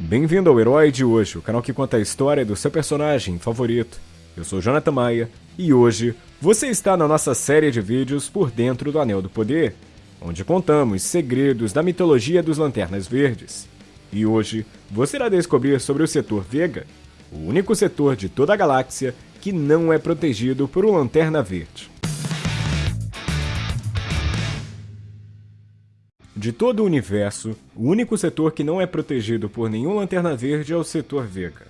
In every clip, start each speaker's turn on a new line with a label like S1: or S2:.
S1: Bem-vindo ao Herói de Hoje, o canal que conta a história do seu personagem favorito. Eu sou Jonathan Maia e hoje você está na nossa série de vídeos Por Dentro do Anel do Poder, onde contamos segredos da mitologia dos Lanternas Verdes. E hoje você irá descobrir sobre o setor Vega, o único setor de toda a galáxia que não é protegido por um Lanterna Verde. De todo o universo, o único setor que não é protegido por nenhum Lanterna Verde é o setor Vega.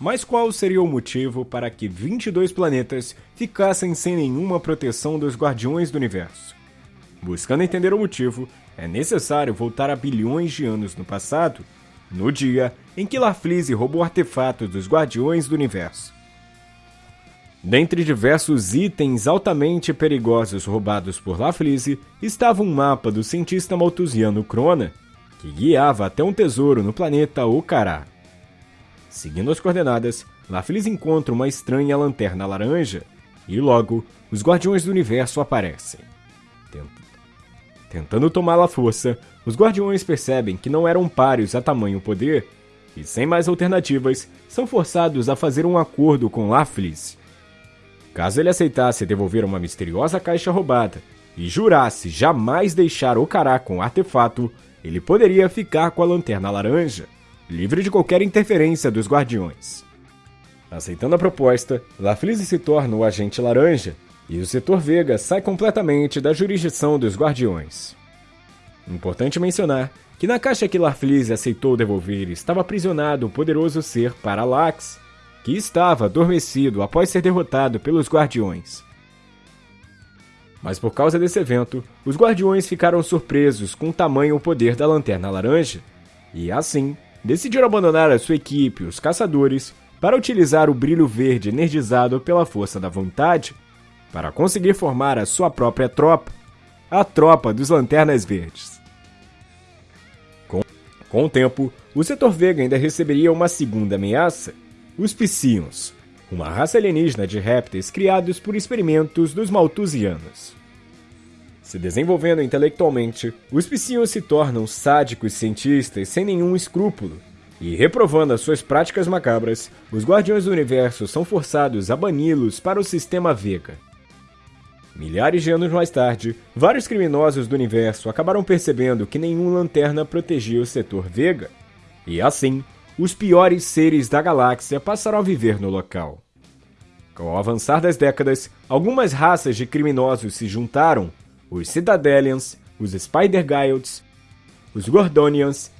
S1: Mas qual seria o motivo para que 22 planetas ficassem sem nenhuma proteção dos Guardiões do Universo? Buscando entender o motivo, é necessário voltar a bilhões de anos no passado, no dia em que Larfleeze roubou artefatos dos Guardiões do Universo. Dentre diversos itens altamente perigosos roubados por Laflise, estava um mapa do cientista maltusiano Crona, que guiava até um tesouro no planeta Ocará. Seguindo as coordenadas, Laflise encontra uma estranha lanterna laranja, e logo, os Guardiões do Universo aparecem. Tentando tomá-la à força, os Guardiões percebem que não eram páreos a tamanho poder, e sem mais alternativas, são forçados a fazer um acordo com Laflise Caso ele aceitasse devolver uma misteriosa caixa roubada e jurasse jamais deixar Ocará com o artefato, ele poderia ficar com a Lanterna Laranja, livre de qualquer interferência dos Guardiões. Aceitando a proposta, Laflise se torna o Agente Laranja e o Setor Vega sai completamente da jurisdição dos Guardiões. Importante mencionar que na caixa que Larfleeze aceitou devolver estava aprisionado o poderoso ser Parallax, que estava adormecido após ser derrotado pelos Guardiões. Mas por causa desse evento, os Guardiões ficaram surpresos com o tamanho e o poder da Lanterna Laranja, e assim, decidiram abandonar a sua equipe, os Caçadores, para utilizar o brilho verde energizado pela força da vontade para conseguir formar a sua própria tropa, a Tropa dos Lanternas Verdes. Com, com o tempo, o setor Vega ainda receberia uma segunda ameaça os Psions, uma raça alienígena de répteis criados por experimentos dos Malthusianos. Se desenvolvendo intelectualmente, os Psions se tornam sádicos cientistas sem nenhum escrúpulo, e reprovando as suas práticas macabras, os Guardiões do Universo são forçados a bani-los para o sistema Vega. Milhares de anos mais tarde, vários criminosos do universo acabaram percebendo que nenhum lanterna protegia o setor Vega, e assim os piores seres da galáxia passaram a viver no local. Com o avançar das décadas, algumas raças de criminosos se juntaram, os Citadelians, os Spider-Guilds, os Gordonians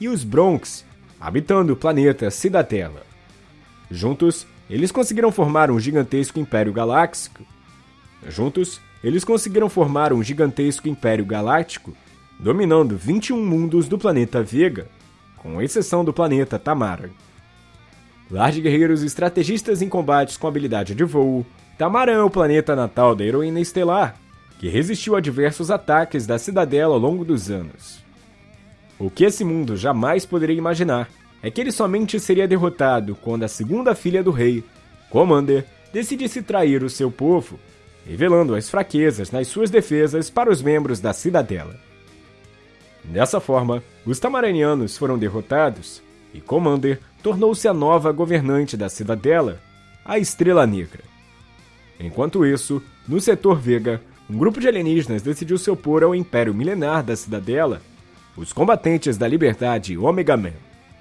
S1: e os Bronx, habitando o planeta Cidadela. Juntos, eles conseguiram formar um gigantesco império galáctico. Juntos, eles conseguiram formar um gigantesco império galáctico, dominando 21 mundos do planeta Vega com exceção do planeta Tamara. Lar de guerreiros estrategistas em combates com habilidade de voo, Tamara é o planeta natal da heroína estelar, que resistiu a diversos ataques da cidadela ao longo dos anos. O que esse mundo jamais poderia imaginar é que ele somente seria derrotado quando a segunda filha do rei, Commander, decidisse trair o seu povo, revelando as fraquezas nas suas defesas para os membros da cidadela. Dessa forma, os Tamaranianos foram derrotados e Commander tornou-se a nova governante da cidadela, a Estrela Negra. Enquanto isso, no setor Vega, um grupo de alienígenas decidiu se opor ao Império Milenar da cidadela, os combatentes da liberdade Omega Man,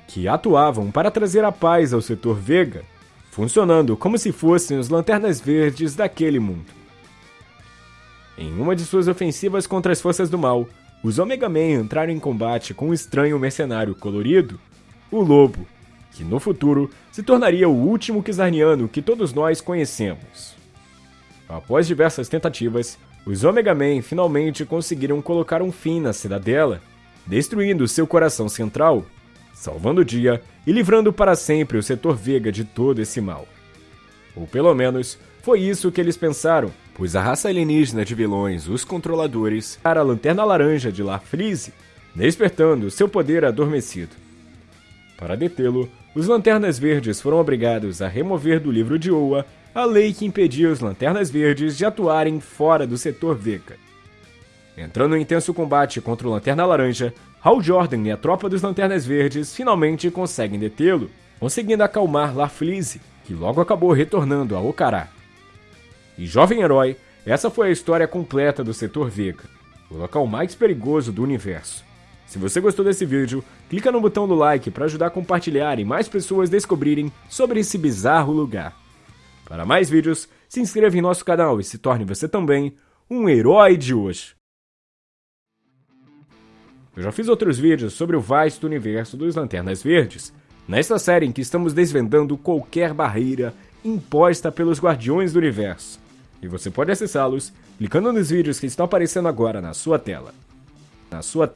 S1: que atuavam para trazer a paz ao setor Vega, funcionando como se fossem os lanternas verdes daquele mundo. Em uma de suas ofensivas contra as forças do mal, os Omega Man entraram em combate com um estranho mercenário colorido, o Lobo, que no futuro se tornaria o último Kizarniano que todos nós conhecemos. Após diversas tentativas, os Omega Man finalmente conseguiram colocar um fim na cidadela, destruindo seu coração central, salvando o dia e livrando para sempre o setor Vega de todo esse mal. Ou pelo menos, foi isso que eles pensaram, pois a raça alienígena de vilões, os Controladores, era a Lanterna Laranja de Larfleeze, despertando seu poder adormecido. Para detê-lo, os Lanternas Verdes foram obrigados a remover do livro de Oa a lei que impedia os Lanternas Verdes de atuarem fora do setor Vega. Entrando em intenso combate contra o Lanterna Laranja, Hal Jordan e a tropa dos Lanternas Verdes finalmente conseguem detê-lo, conseguindo acalmar Larfleeze, que logo acabou retornando a Ocará. E jovem herói, essa foi a história completa do Setor Vega, o local mais perigoso do universo. Se você gostou desse vídeo, clica no botão do like para ajudar a compartilhar e mais pessoas descobrirem sobre esse bizarro lugar. Para mais vídeos, se inscreva em nosso canal e se torne você também um herói de hoje. Eu já fiz outros vídeos sobre o vasto universo dos Lanternas Verdes, nesta série em que estamos desvendando qualquer barreira imposta pelos Guardiões do Universo. E você pode acessá-los clicando nos vídeos que estão aparecendo agora na sua tela. Na sua